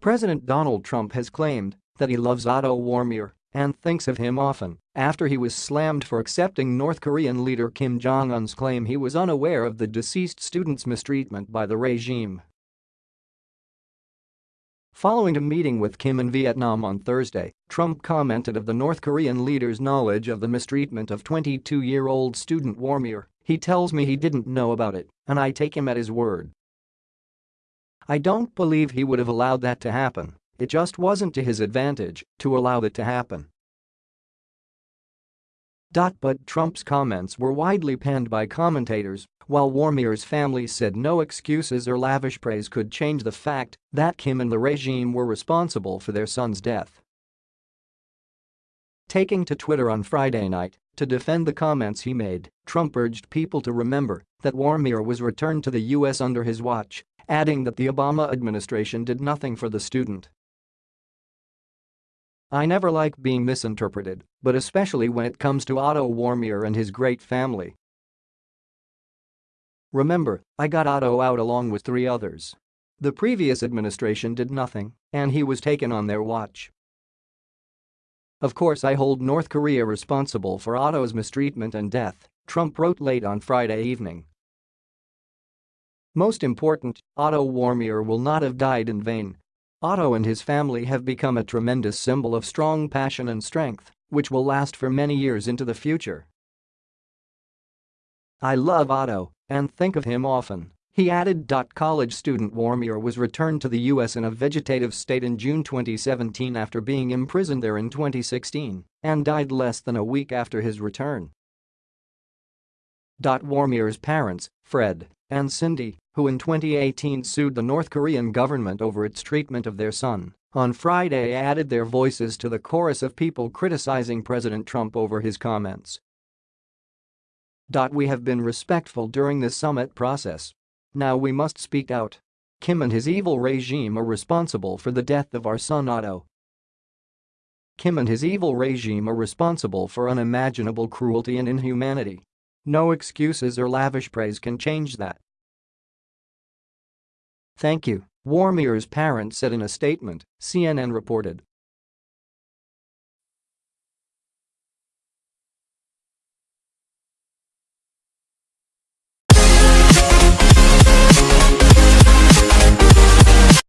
President Donald Trump has claimed that he loves Otto Warmbier and thinks of him often after he was slammed for accepting North Korean leader Kim Jong-un's claim he was unaware of the deceased student's mistreatment by the regime. Following a meeting with Kim in Vietnam on Thursday, Trump commented of the North Korean leader's knowledge of the mistreatment of 22-year-old student Warmbier, he tells me he didn't know about it, and I take him at his word. I don't believe he would have allowed that to happen, it just wasn't to his advantage to allow it to happen. But Trump's comments were widely panned by commentators, while Warmbier's family said no excuses or lavish praise could change the fact that Kim and the regime were responsible for their son's death. Taking to Twitter on Friday night to defend the comments he made, Trump urged people to remember that Warmbier was returned to the U.S. under his watch, adding that the Obama administration did nothing for the student. I never like being misinterpreted, but especially when it comes to Otto Warmbier and his great family. Remember, I got Otto out along with three others. The previous administration did nothing, and he was taken on their watch. Of course I hold North Korea responsible for Otto's mistreatment and death, Trump wrote late on Friday evening. Most important, Otto Warmbier will not have died in vain, Otto and his family have become a tremendous symbol of strong passion and strength, which will last for many years into the future. I love Otto and think of him often, he added. College student Warmbier was returned to the U.S. in a vegetative state in June 2017 after being imprisoned there in 2016 and died less than a week after his return. Warmbier's parents, Fred and Cindy, who in 2018 sued the North Korean government over its treatment of their son, on Friday added their voices to the chorus of people criticizing President Trump over his comments. We have been respectful during this summit process. Now we must speak out. Kim and his evil regime are responsible for the death of our son Otto. Kim and his evil regime are responsible for unimaginable cruelty and inhumanity. No excuses or lavish praise can change that. Thank you, Warmbier's parents said in a statement, CNN reported.